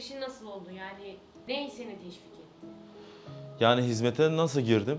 girişin nasıl oldu? Yani ne seni teşvik etti? Yani hizmete nasıl girdim?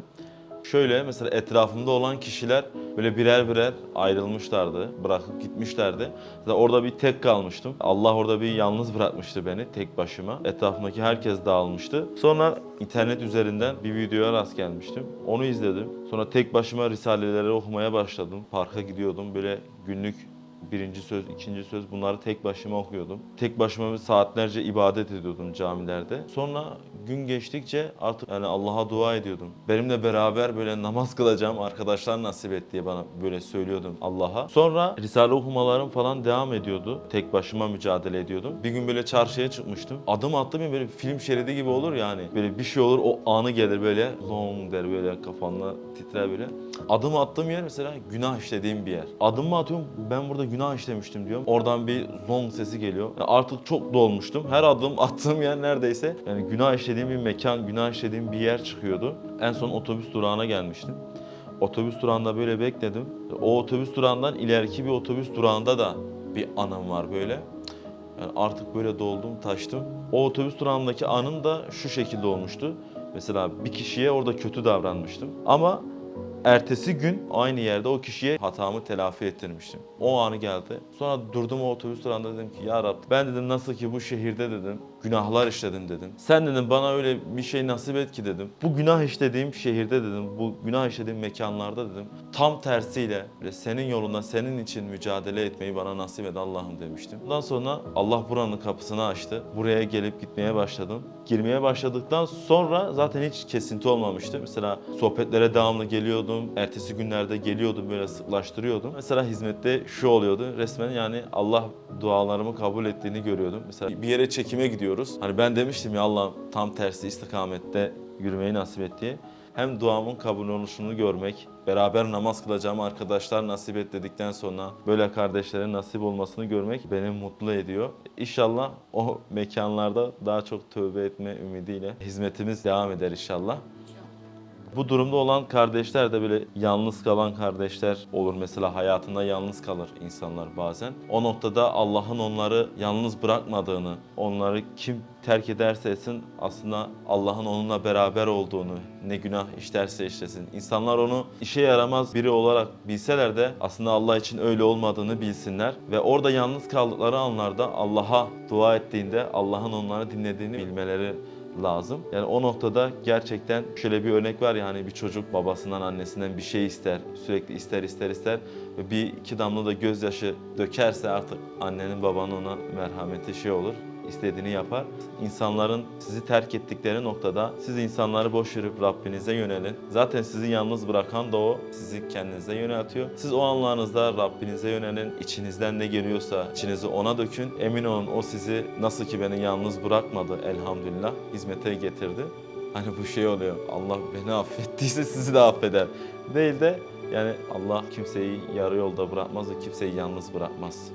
Şöyle mesela etrafımda olan kişiler böyle birer birer ayrılmışlardı, bırakıp gitmişlerdi. Mesela orada bir tek kalmıştım. Allah orada bir yalnız bırakmıştı beni tek başıma. Etrafımdaki herkes dağılmıştı. Sonra internet üzerinden bir videoya rast gelmiştim. Onu izledim. Sonra tek başıma risaleleri okumaya başladım. Parka gidiyordum böyle günlük birinci söz, ikinci söz bunları tek başıma okuyordum. Tek başıma saatlerce ibadet ediyordum camilerde. Sonra gün geçtikçe artık yani Allah'a dua ediyordum. Benimle beraber böyle namaz kılacağım arkadaşlar nasip et diye bana böyle söylüyordum Allah'a. Sonra Risale okumalarım falan devam ediyordu. Tek başıma mücadele ediyordum. Bir gün böyle çarşıya çıkmıştım. Adım attım ya böyle film şeridi gibi olur yani. Böyle bir şey olur o anı gelir böyle zong der böyle kafanla titrer böyle. Adım attığım yer mesela günah işlediğim bir yer. Adımımı atıyorum ben burada günah işlemiştim diyorum. Oradan bir zong sesi geliyor. Yani artık çok dolmuştum. Her adım attığım yer neredeyse yani günah işlediğim bir mekan, günah işlediğim bir yer çıkıyordu. En son otobüs durağına gelmiştim. Otobüs durağında böyle bekledim. O otobüs durağından ileriki bir otobüs durağında da bir anım var böyle. Yani artık böyle doldum, taştım. O otobüs durağındaki anım da şu şekilde olmuştu. Mesela bir kişiye orada kötü davranmıştım. Ama ertesi gün aynı yerde o kişiye hatamı telafi ettirmiştim. O anı geldi. Sonra durdum o otobüs durağında dedim ki ya Rab ben dedim nasıl ki bu şehirde dedim günahlar işledim dedim. Sen dedim bana öyle bir şey nasip et ki dedim. Bu günah işlediğim şehirde dedim, bu günah işlediğim mekanlarda dedim. Tam tersiyle senin yolunda senin için mücadele etmeyi bana nasip et Allah'ım demiştim. Ondan sonra Allah buranın kapısını açtı. Buraya gelip gitmeye başladım. Girmeye başladıktan sonra zaten hiç kesinti olmamıştı. Mesela sohbetlere devamlı geliyordum. Ertesi günlerde geliyordum böyle sıklaştırıyordum. Mesela hizmette şu oluyordu. Resmen yani Allah dualarımı kabul ettiğini görüyordum. Mesela bir yere çekime gidiyoruz. Hani ben demiştim ya Allah tam tersi istikamette yürümeyi nasip et diye. Hem duamın kabul oluşunu görmek, beraber namaz kılacağım arkadaşlar nasip et dedikten sonra böyle kardeşlerin nasip olmasını görmek beni mutlu ediyor. İnşallah o mekanlarda daha çok tövbe etme ümidiyle hizmetimiz devam eder inşallah. Bu durumda olan kardeşler de böyle yalnız kalan kardeşler olur. Mesela hayatında yalnız kalır insanlar bazen. O noktada Allah'ın onları yalnız bırakmadığını, onları kim terk ederse etsin aslında Allah'ın onunla beraber olduğunu, ne günah işlerse işlesin. İnsanlar onu işe yaramaz biri olarak bilseler de aslında Allah için öyle olmadığını bilsinler. Ve orada yalnız kaldıkları anlarda Allah'a dua ettiğinde Allah'ın onları dinlediğini bilmeleri lazım. Yani o noktada gerçekten şöyle bir örnek var ya hani bir çocuk babasından annesinden bir şey ister. Sürekli ister ister ister ve bir iki damla da gözyaşı dökerse artık annenin babanın ona merhameti şey olur istediğini yapar. İnsanların sizi terk ettikleri noktada siz insanları boş verip Rabbinize yönelin. Zaten sizi yalnız bırakan da o. Sizi kendinize yöneltiyor. Siz o anlarınızda Rabbinize yönelin. İçinizden ne geliyorsa içinizi ona dökün. Emin olun o sizi nasıl ki beni yalnız bırakmadı elhamdülillah hizmete getirdi. Hani bu şey oluyor. Allah beni affettiyse sizi de affeder. Değil de yani Allah kimseyi yarı yolda bırakmaz ve kimseyi yalnız bırakmaz.